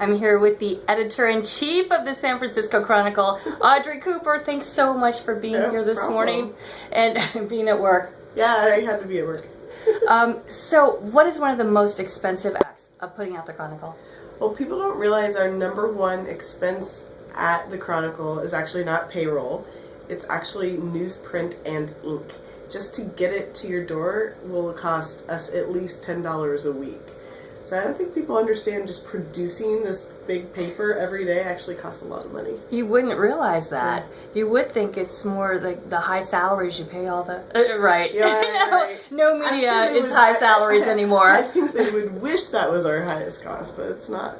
I'm here with the editor-in-chief of the San Francisco Chronicle, Audrey Cooper. Thanks so much for being No here this problem. morning and being at work. Yeah, I had to be at work. Um, so, what is one of the most expensive acts of putting out the Chronicle? Well, people don't realize our number one expense at the Chronicle is actually not payroll. It's actually newsprint and ink. Just to get it to your door will cost us at least $10 a week. So I don't think people understand just producing this big paper every day actually costs a lot of money. You wouldn't realize that. You would think it's more like the high salaries you pay all the. Uh, right. Yeah, no, right. no media is would- high I- salaries I- anymore. I think they would wish that was our highest cost, but it's not.